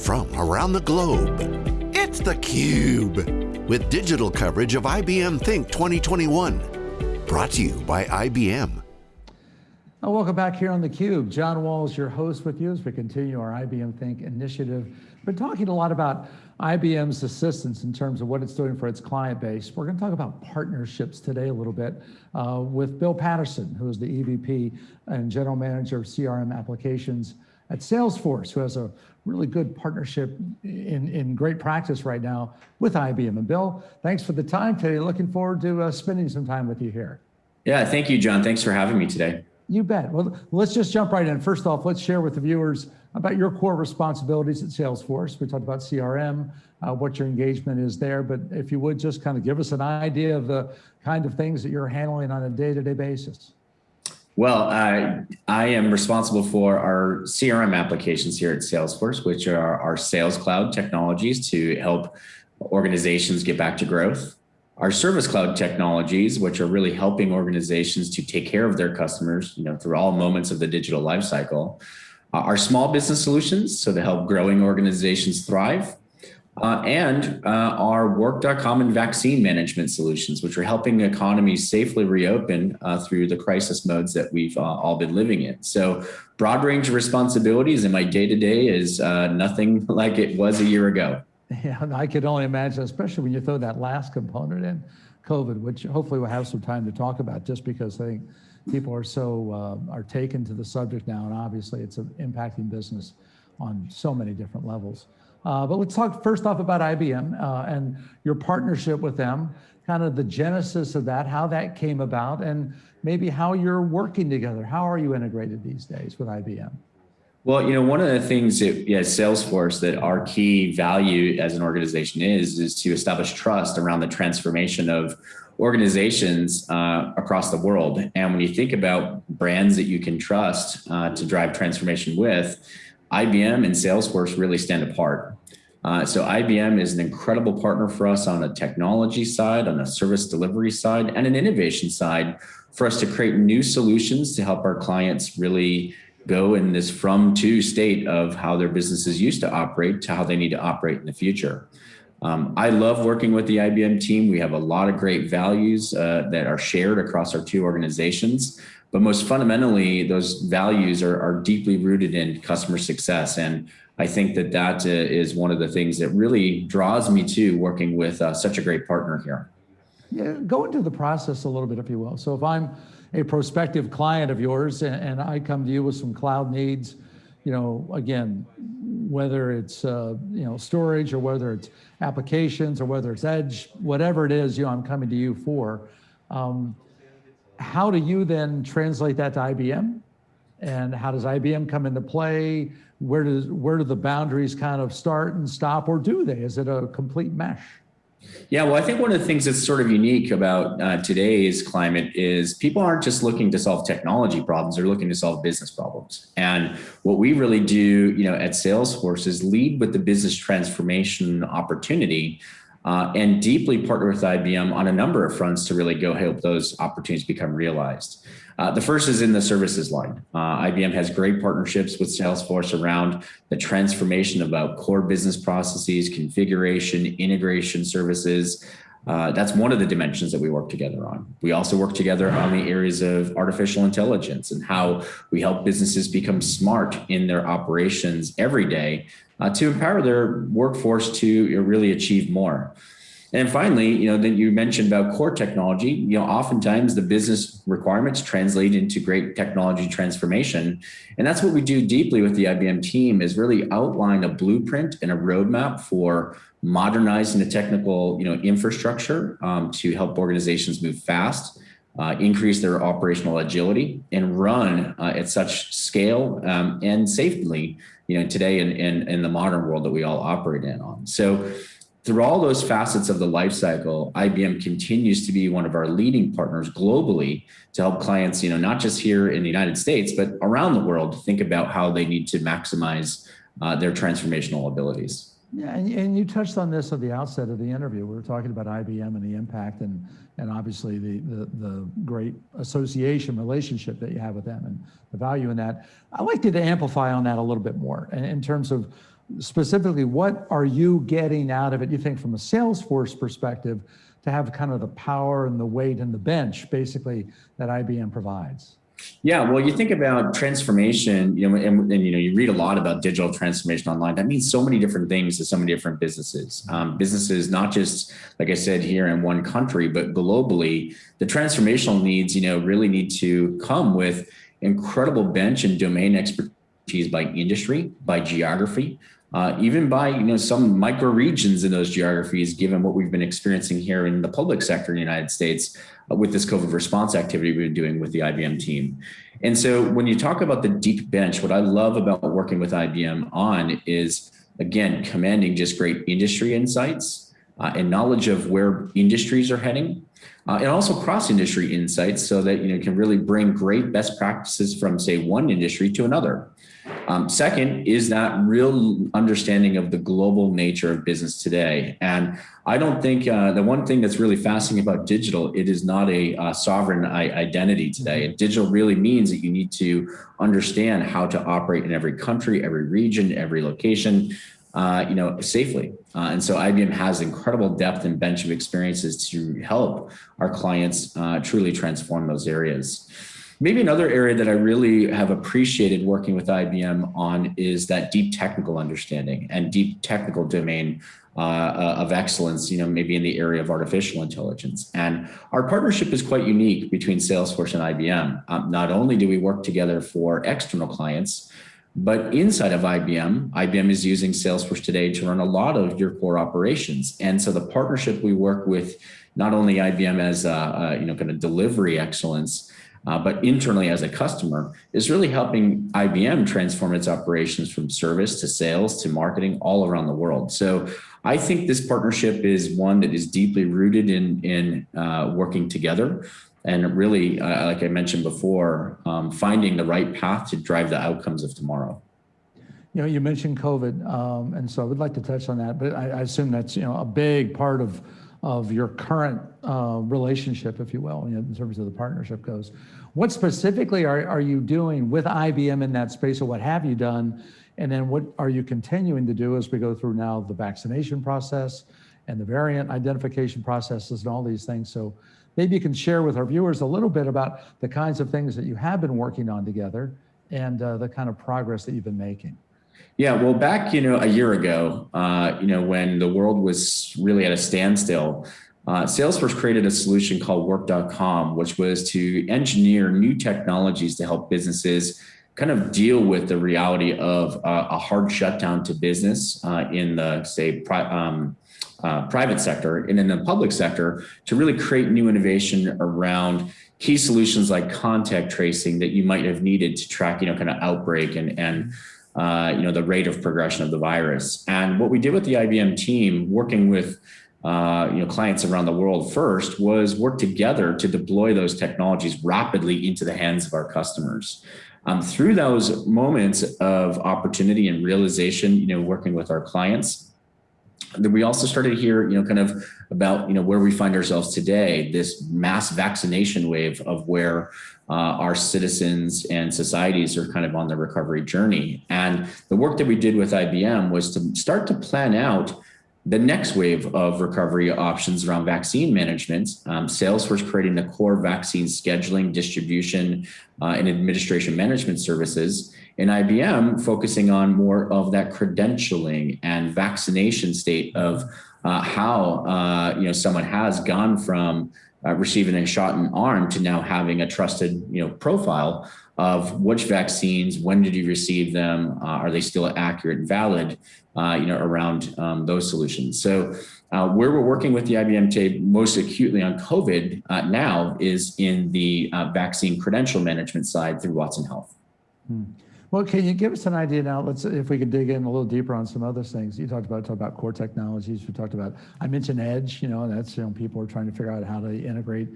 from around the globe. It's theCUBE, with digital coverage of IBM Think 2021. Brought to you by IBM. Well, welcome back here on theCUBE. John Walls, your host with you as we continue our IBM Think initiative. Been talking a lot about IBM's assistance in terms of what it's doing for its client base. We're going to talk about partnerships today a little bit uh, with Bill Patterson, who is the EVP and General Manager of CRM Applications at Salesforce, who has a really good partnership in, in great practice right now with IBM. And Bill, thanks for the time today. Looking forward to uh, spending some time with you here. Yeah, thank you, John. Thanks for having me today. You bet. Well, let's just jump right in. First off, let's share with the viewers about your core responsibilities at Salesforce. We talked about CRM, uh, what your engagement is there, but if you would just kind of give us an idea of the kind of things that you're handling on a day-to-day -day basis. Well, I, I am responsible for our CRM applications here at Salesforce, which are our sales cloud technologies to help organizations get back to growth our service cloud technologies, which are really helping organizations to take care of their customers, you know, through all moments of the digital lifecycle. Uh, our small business solutions, so to help growing organizations thrive, uh, and uh, our work.com and vaccine management solutions, which are helping economies safely reopen uh, through the crisis modes that we've uh, all been living in. So broad range of responsibilities and my day-to-day -day is uh, nothing like it was a year ago. Yeah, I could only imagine, especially when you throw that last component in, COVID, which hopefully we'll have some time to talk about just because I think people are so, uh, are taken to the subject now and obviously it's impacting business on so many different levels. Uh, but let's talk first off about IBM uh, and your partnership with them, kind of the genesis of that, how that came about, and maybe how you're working together. How are you integrated these days with IBM? Well, you know, one of the things that yeah, Salesforce that our key value as an organization is, is to establish trust around the transformation of organizations uh, across the world. And when you think about brands that you can trust uh, to drive transformation with, IBM and Salesforce really stand apart. Uh, so IBM is an incredible partner for us on a technology side, on a service delivery side, and an innovation side for us to create new solutions to help our clients really go in this from to state of how their businesses used to operate to how they need to operate in the future. Um, I love working with the IBM team. We have a lot of great values uh, that are shared across our two organizations, but most fundamentally, those values are, are deeply rooted in customer success. And I think that that uh, is one of the things that really draws me to working with uh, such a great partner here. Yeah, go into the process a little bit, if you will. So if I'm a prospective client of yours and, and I come to you with some cloud needs, you know, again, whether it's, uh, you know, storage or whether it's applications or whether it's edge, whatever it is, you know, I'm coming to you for, um, how do you then translate that to IBM? And how does IBM come into play? Where does where do the boundaries kind of start and stop, or do they? Is it a complete mesh? Yeah, well, I think one of the things that's sort of unique about uh, today's climate is people aren't just looking to solve technology problems, they're looking to solve business problems. And what we really do, you know, at Salesforce is lead with the business transformation opportunity uh, and deeply partner with IBM on a number of fronts to really go help those opportunities become realized. Uh, the first is in the services line. Uh, IBM has great partnerships with Salesforce around the transformation about core business processes, configuration, integration services. Uh, that's one of the dimensions that we work together on. We also work together on the areas of artificial intelligence and how we help businesses become smart in their operations every day uh, to empower their workforce to really achieve more. And finally, you know, then you mentioned about core technology, you know, oftentimes the business requirements translate into great technology transformation. And that's what we do deeply with the IBM team is really outline a blueprint and a roadmap for modernizing the technical, you know, infrastructure um, to help organizations move fast, uh, increase their operational agility and run uh, at such scale um, and safely, you know, today in, in, in the modern world that we all operate in on. So through all those facets of the life cycle, IBM continues to be one of our leading partners globally to help clients, you know, not just here in the United States, but around the world, think about how they need to maximize uh, their transformational abilities. Yeah, and, and you touched on this at the outset of the interview. We were talking about IBM and the impact and, and obviously the, the, the great association relationship that you have with them and the value in that. I'd like you to amplify on that a little bit more in, in terms of specifically, what are you getting out of it, you think, from a Salesforce perspective, to have kind of the power and the weight and the bench, basically, that IBM provides? Yeah, well, you think about transformation, you know, and, and, you know, you read a lot about digital transformation online. That means so many different things to so many different businesses. Um, businesses, not just like I said here in one country, but globally, the transformational needs, you know, really need to come with incredible bench and domain expertise by industry, by geography, uh, even by you know some micro regions in those geographies, given what we've been experiencing here in the public sector in the United States uh, with this COVID response activity we've been doing with the IBM team. And so when you talk about the deep bench, what I love about working with IBM on is, again, commanding just great industry insights uh, and knowledge of where industries are heading, uh, and also cross-industry insights so that you know can really bring great best practices from say one industry to another. Um, second is that real understanding of the global nature of business today. And I don't think uh, the one thing that's really fascinating about digital, it is not a uh, sovereign identity today. And digital really means that you need to understand how to operate in every country, every region, every location, uh, you know, safely. Uh, and so IBM has incredible depth and bench of experiences to help our clients uh, truly transform those areas. Maybe another area that I really have appreciated working with IBM on is that deep technical understanding and deep technical domain uh, of excellence, you know, maybe in the area of artificial intelligence. And our partnership is quite unique between Salesforce and IBM. Um, not only do we work together for external clients, but inside of IBM, IBM is using Salesforce today to run a lot of your core operations. And so the partnership we work with not only IBM as a you know kind of delivery excellence, uh, but internally as a customer is really helping IBM transform its operations from service to sales to marketing all around the world. So I think this partnership is one that is deeply rooted in, in uh, working together and really, uh, like I mentioned before, um, finding the right path to drive the outcomes of tomorrow. You know, you mentioned COVID, um, and so I would like to touch on that, but I, I assume that's, you know, a big part of of your current uh, relationship, if you will, in terms of the partnership goes. What specifically are, are you doing with IBM in that space or what have you done? And then what are you continuing to do as we go through now the vaccination process and the variant identification processes and all these things. So maybe you can share with our viewers a little bit about the kinds of things that you have been working on together and uh, the kind of progress that you've been making. Yeah, well, back you know a year ago, uh, you know when the world was really at a standstill, uh, Salesforce created a solution called Work.com, which was to engineer new technologies to help businesses kind of deal with the reality of uh, a hard shutdown to business uh, in the say pri um, uh, private sector and in the public sector to really create new innovation around key solutions like contact tracing that you might have needed to track, you know, kind of outbreak and and uh, you know, the rate of progression of the virus. And what we did with the IBM team, working with uh, you know, clients around the world first was work together to deploy those technologies rapidly into the hands of our customers. Um, through those moments of opportunity and realization, you know, working with our clients, then we also started to hear, you know, kind of about, you know, where we find ourselves today, this mass vaccination wave of where uh, our citizens and societies are kind of on the recovery journey. And the work that we did with IBM was to start to plan out the next wave of recovery options around vaccine management, um, Salesforce creating the core vaccine scheduling, distribution, uh, and administration management services, and IBM focusing on more of that credentialing and vaccination state of uh, how uh, you know someone has gone from uh, receiving a shot in arm to now having a trusted you know profile of which vaccines, when did you receive them, uh, are they still accurate and valid, uh, you know, around um, those solutions. So uh, where we're working with the IBM team most acutely on COVID now is in the vaccine credential management side through Watson Health. Hmm. Well, can you give us an idea now? Let's if we could dig in a little deeper on some other things. You talked about Talk about core technologies. We talked about I mentioned edge. You know, that's you know people are trying to figure out how to integrate,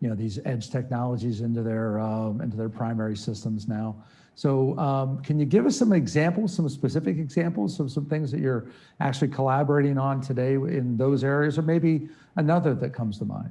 you know, these edge technologies into their um, into their primary systems now. So um, can you give us some examples, some specific examples of some things that you're actually collaborating on today in those areas, or maybe another that comes to mind?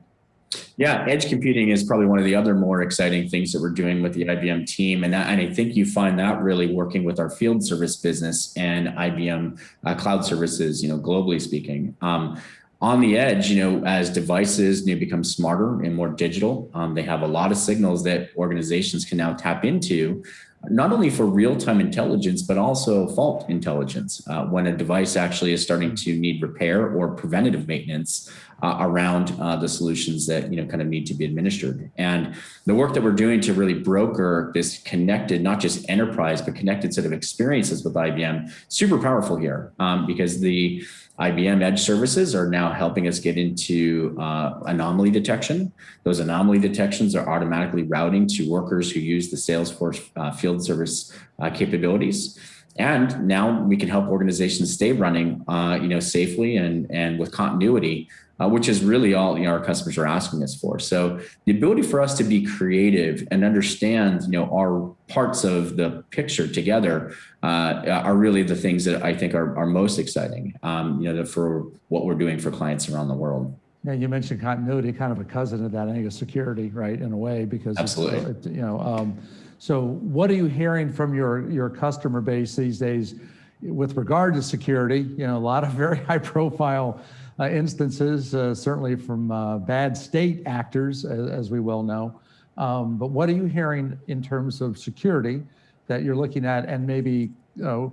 Yeah, edge computing is probably one of the other more exciting things that we're doing with the IBM team, and that, and I think you find that really working with our field service business and IBM uh, cloud services, you know, globally speaking. Um, on the edge, you know, as devices you know, become smarter and more digital, um, they have a lot of signals that organizations can now tap into not only for real-time intelligence, but also fault intelligence. Uh, when a device actually is starting to need repair or preventative maintenance uh, around uh, the solutions that you know kind of need to be administered. And the work that we're doing to really broker this connected, not just enterprise, but connected set of experiences with IBM, super powerful here um, because the IBM Edge services are now helping us get into uh, anomaly detection. Those anomaly detections are automatically routing to workers who use the Salesforce uh, field service uh, capabilities. And now we can help organizations stay running, uh, you know, safely and, and with continuity uh, which is really all you know, our customers are asking us for. So the ability for us to be creative and understand, you know, our parts of the picture together uh, are really the things that I think are, are most exciting, um, you know, for what we're doing for clients around the world. Yeah, you mentioned continuity, kind of a cousin of that, I think, is security, right, in a way, because absolutely, it, you know. Um, so, what are you hearing from your your customer base these days with regard to security? You know, a lot of very high profile uh, instances, uh, certainly from uh, bad state actors, as, as we well know. Um, but what are you hearing in terms of security that you're looking at and maybe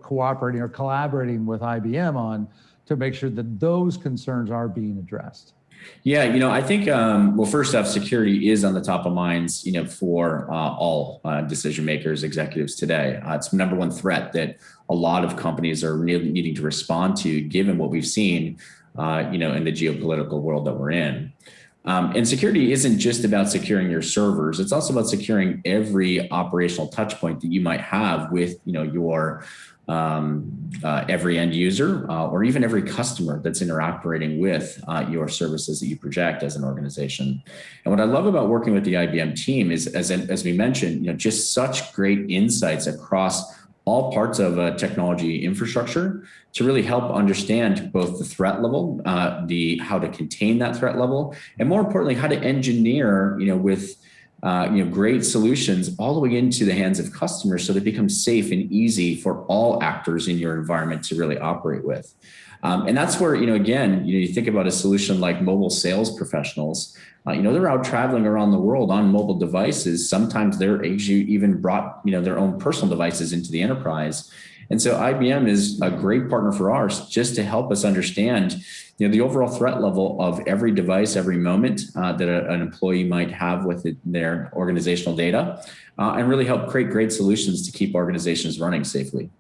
cooperating or collaborating with IBM on to make sure that those concerns are being addressed? Yeah, you know, I think, um, well, first off, security is on the top of minds, you know, for uh, all uh, decision makers, executives today. Uh, it's number one threat that a lot of companies are needing to respond to, given what we've seen uh, you know, in the geopolitical world that we're in. Um, and security isn't just about securing your servers. It's also about securing every operational touch point that you might have with, you know, your um, uh, every end user uh, or even every customer that's interacting with uh, your services that you project as an organization. And what I love about working with the IBM team is, as, as we mentioned, you know, just such great insights across all parts of a technology infrastructure to really help understand both the threat level, uh, the how to contain that threat level, and more importantly, how to engineer, you know, with uh, you know, great solutions all the way into the hands of customers so they become safe and easy for all actors in your environment to really operate with. Um, and that's where, you know, again, you, know, you think about a solution like mobile sales professionals, uh, you know, they're out traveling around the world on mobile devices. Sometimes they're even brought, you know, their own personal devices into the enterprise. And so IBM is a great partner for ours just to help us understand, you know, the overall threat level of every device, every moment uh, that a, an employee might have with it, their organizational data, uh, and really help create great solutions to keep organizations running safely.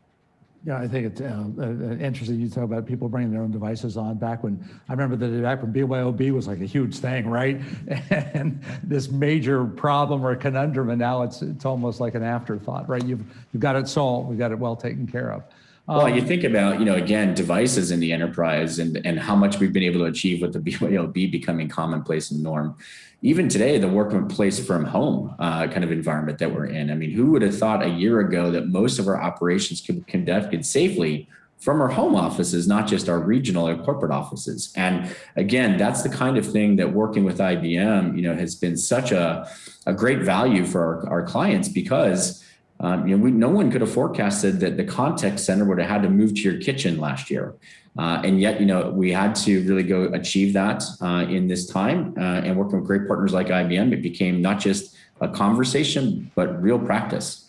Yeah, I think it's uh, uh, interesting you talk about people bringing their own devices on back when, I remember the back when BYOB was like a huge thing, right? And this major problem or conundrum, and now it's it's almost like an afterthought, right? You've, you've got it solved, we've got it well taken care of. Well, you um, think about, you know, again, devices in the enterprise and, and how much we've been able to achieve with the BYOB becoming commonplace and norm. Even today, the workplace from home uh, kind of environment that we're in. I mean, who would have thought a year ago that most of our operations could be conducted safely from our home offices, not just our regional or corporate offices. And again, that's the kind of thing that working with IBM, you know, has been such a, a great value for our, our clients because um, you know, we, no one could have forecasted that the contact center would have had to move to your kitchen last year. Uh, and yet, you know, we had to really go achieve that uh, in this time uh, and working with great partners like IBM, it became not just a conversation, but real practice.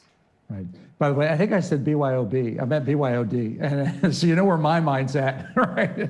Right. By the way, I think I said BYOB. I meant BYOD. And so you know where my mind's at, right?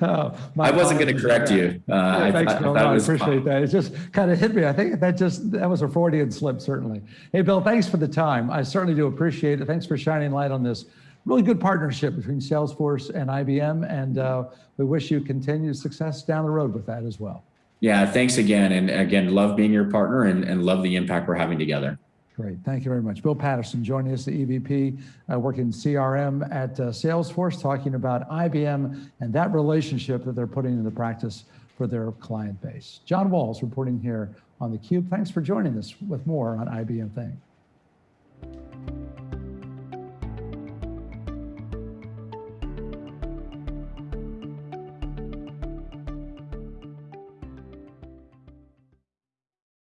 oh, I wasn't going to correct you. Uh, yeah, I, thanks, I, Bill. I, no, I appreciate fun. that. It just kind of hit me. I think that just, that was a Freudian slip, certainly. Hey, Bill, thanks for the time. I certainly do appreciate it. Thanks for shining light on this really good partnership between Salesforce and IBM. And uh, we wish you continued success down the road with that as well. Yeah, thanks again. And again, love being your partner and, and love the impact we're having together. Great, thank you very much. Bill Patterson joining us, the EVP, uh, working CRM at uh, Salesforce, talking about IBM and that relationship that they're putting into practice for their client base. John Walls reporting here on theCUBE. Thanks for joining us with more on IBM Think.